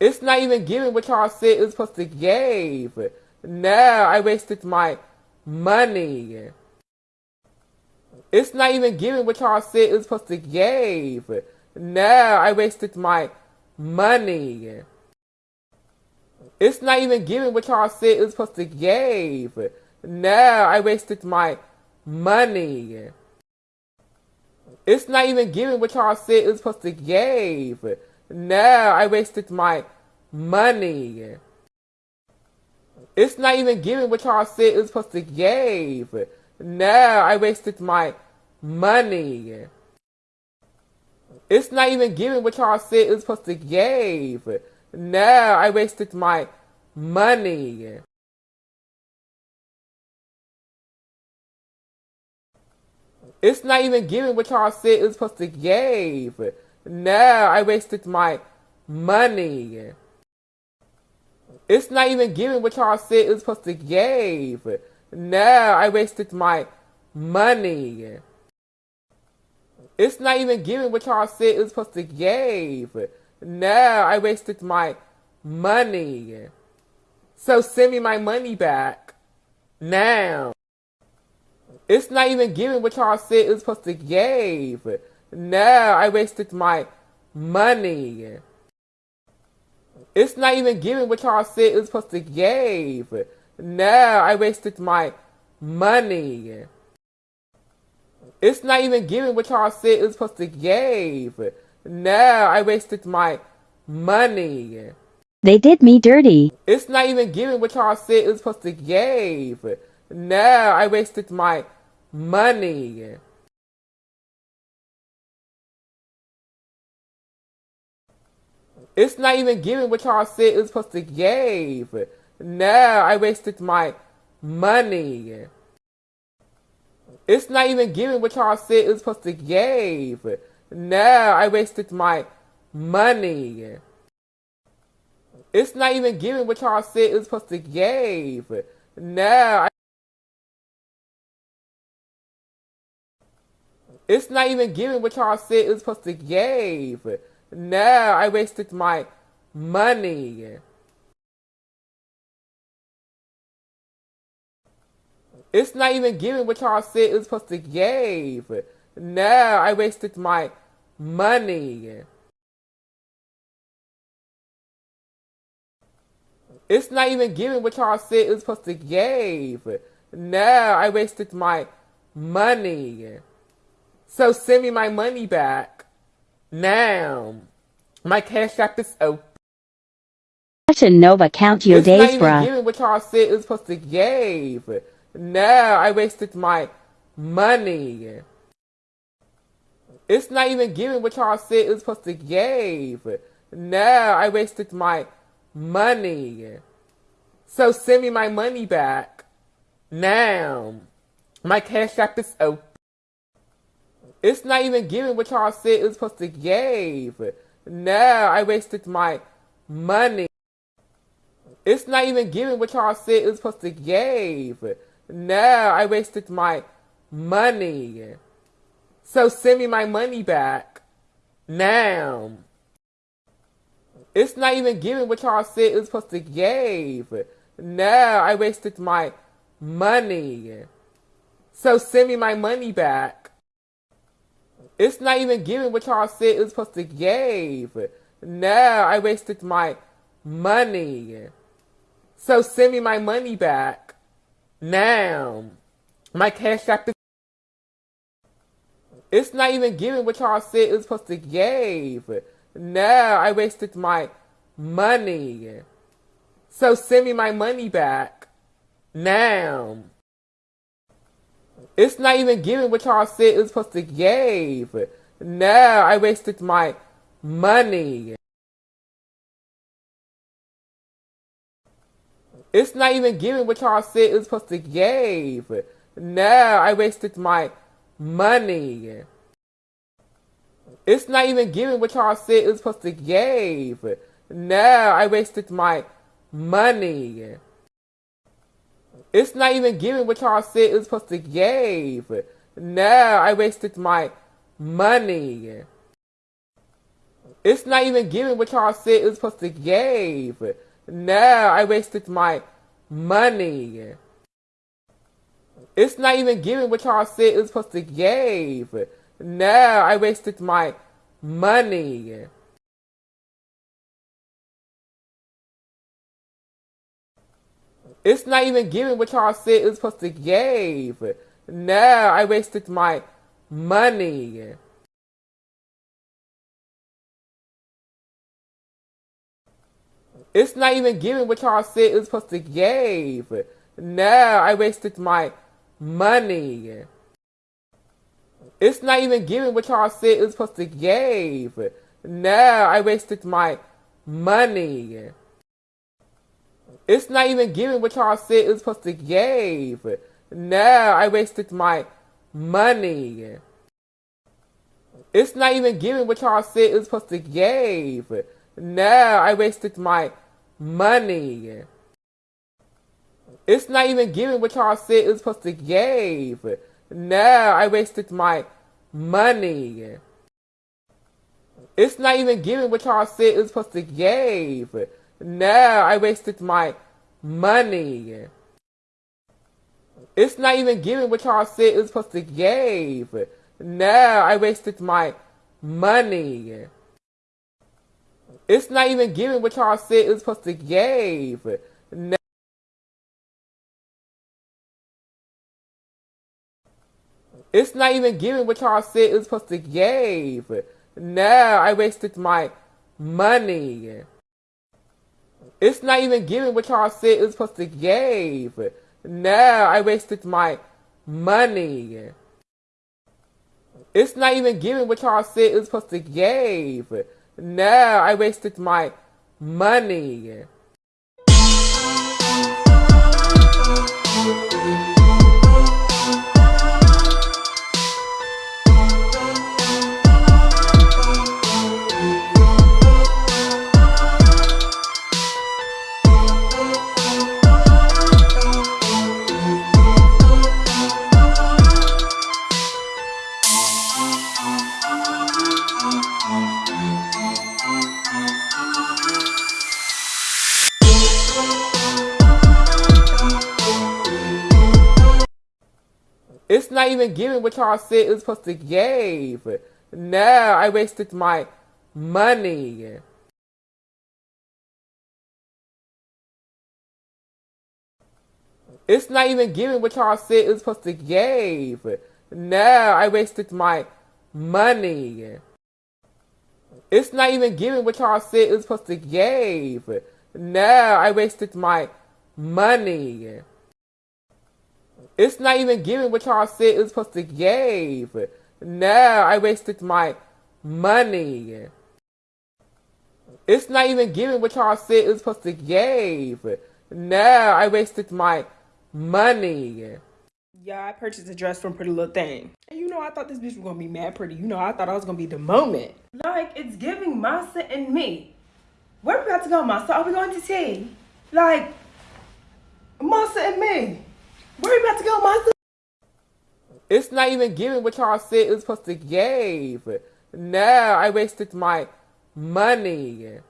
It's not even giving what y'all said it was supposed to give. No, I wasted my money. It's not even giving what y'all said it was supposed to give. No, I wasted my money. It's not even giving what y'all said it was supposed to give. No, I wasted my money. It's not even giving what y'all said it was supposed to give. No, I wasted my money. It's not even giving what y'all said it was supposed to give. No, I wasted my money. It's not even giving what y'all said it was supposed to give. No, I wasted my money. It's not even giving what y'all said it was supposed to give. No, I wasted my money. It's not even giving what y'all said it was supposed to give. No, I wasted my money. It's not even giving what y'all said it was supposed to give. No, I wasted my money. So send me my money back. Now. It's not even giving what y'all said it was supposed to give. No, I wasted my money. It's not even giving what y'all said it was supposed to give. No, I wasted my money. It's not even giving what y'all said it was supposed to give. No, I wasted my money. They did me dirty. It's not even giving what y'all said it was supposed to give. No, I wasted my money. It's not even giving what y'all said it was supposed to give. No, I wasted my money. It's not even giving what y'all said it was supposed to give. No, I wasted my money. It's not even giving what y'all said it was supposed to give. No, I It's not even giving what y'all said it was supposed to give. No, I wasted my money. It's not even giving what y'all said it was supposed to give. No, I wasted my money. It's not even giving what y'all said it was supposed to give. No, I wasted my money. So send me my money back. Now. My cash app is open. Fashion Nova count your it's days, not even bruh. giving what y'all said it was supposed to give. No, I wasted my money. It's not even giving what y'all said it was supposed to give. No, I wasted my money. So send me my money back. Now. My cash app is open. It's not even giving what y'all said it was supposed to give. No, I wasted my money. It's not even giving what y'all said it was supposed to give. No, I wasted my money. So send me my money back. Now. It's not even giving what y'all said it was supposed to give. No, I wasted my money. So send me my money back. It's not even giving what y'all said it was supposed to give. No, I wasted my money. So send me my money back. Now. My cash app is It's not even giving what y'all said it was supposed to give. No, I wasted my money. So send me my money back. Now. It's not even giving what y'all said it was supposed to give. No, I wasted my money. It's not even giving what y'all said it was supposed to give. No, I wasted my money. It's not even giving what y'all said it was supposed to give. No, I wasted my money. It's not even giving what y'all said it was supposed to give. No, I wasted my money. It's not even giving what y'all said it was supposed to give. No, I wasted my money. It's not even giving what y'all said it was supposed to give. No, I wasted my money. It's not even giving what y'all said it was supposed to give. Now I wasted my money. It's not even giving what y'all said it was supposed to give. Now I wasted my money. It's not even giving what y'all said it was supposed to give. Now I wasted my money. It's not even giving what y'all said it was supposed to give. Now I wasted my money. It's not even giving what y'all said it was supposed to give. Now I wasted my money. It's not even giving what y'all said it was supposed to give. Now I wasted my money. It's not even giving what y'all said it was supposed to give. Now I wasted my money. It's not even giving what y'all said it was supposed to give. No, I wasted my money. It's not even giving what y'all said it was supposed to give. No. It's not even giving what y'all said it was supposed to give. No, I wasted my money. It's not even giving what y'all said it was supposed to give. No, I wasted my money. It's not even giving what y'all said it was supposed to give. No, I wasted my money. Not even giving what y'all said it was supposed to give. Now I wasted my money. It's not even giving what y'all said it was supposed to give. Now I wasted my money. It's not even giving what y'all said it was supposed to give. Now I wasted my money. It's not even giving what y'all said it was supposed to give. No, I wasted my money. It's not even giving what y'all said it was supposed to give. No, I wasted my money. Yeah, I purchased a dress from Pretty Little Thing. And you know, I thought this bitch was gonna be mad pretty. You know, I thought I was gonna be the moment. Like, it's giving Masa and me. Where are we about to go, Masa? Are we going to tea? Like, Masa and me. Where we about to go, Masa? It's not even giving what y'all said it was supposed to give. Now I wasted my money.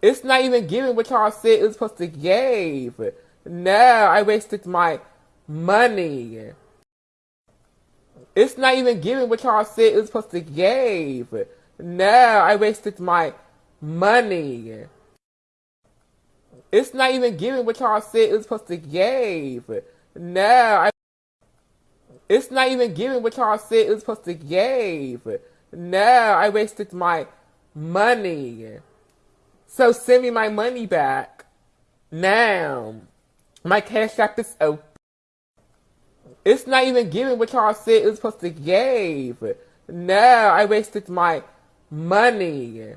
It's not even giving what y'all said it was supposed to give. No, I wasted my money. It's not even giving what y'all said it was supposed to give. No, I wasted my money. It's not even giving what y'all said it was supposed to give. Now I It's not even giving what y'all said it was supposed to give. Now I wasted my money. So send me my money back. Now. My cash app is open. It's not even giving what y'all said it was supposed to give. Now I wasted my money.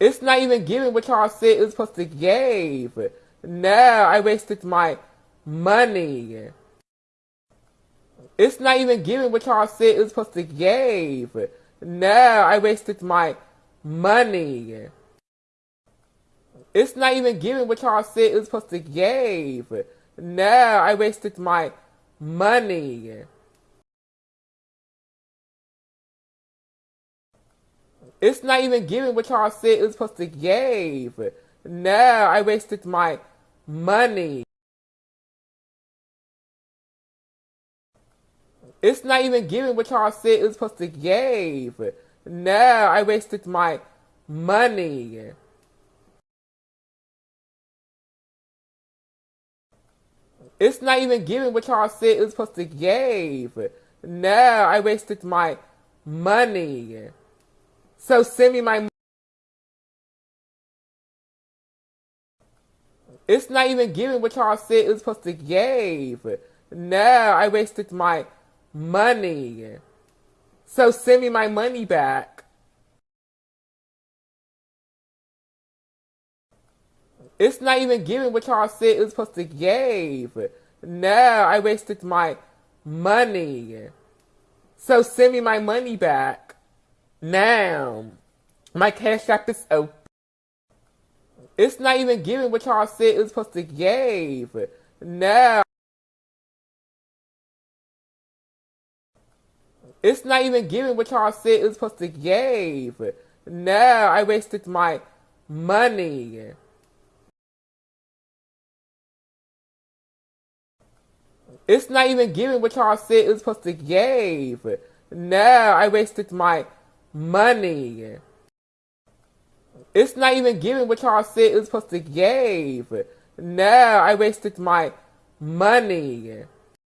It's not even giving what y'all said it was supposed to give. No, I wasted my money. It's not even giving what y'all said it was supposed to give. No, I wasted my money. It's not even giving what y'all said it was supposed to give. No, I wasted my money. It's not even giving what y'all said it was supposed to give. No, I wasted my money. It's not even giving what y'all said it was supposed to give. No, I wasted my money. It's not even giving what y'all said it was supposed to give. No, I wasted my money. So send me my It's not even giving what y'all said it was supposed to give. No, I wasted my money. So send me my money back. It's not even giving what y'all said it was supposed to give. No, I wasted my money. So send me my money back. Now. My cash app is open. It's not even giving what y'all said it was supposed to give. No. It's not even giving what y'all said it was supposed to give. No, I wasted my money. It's not even giving what y'all said it was supposed to give. No, I wasted my money. It's not even giving what y'all said it was supposed to give. No, I wasted my money.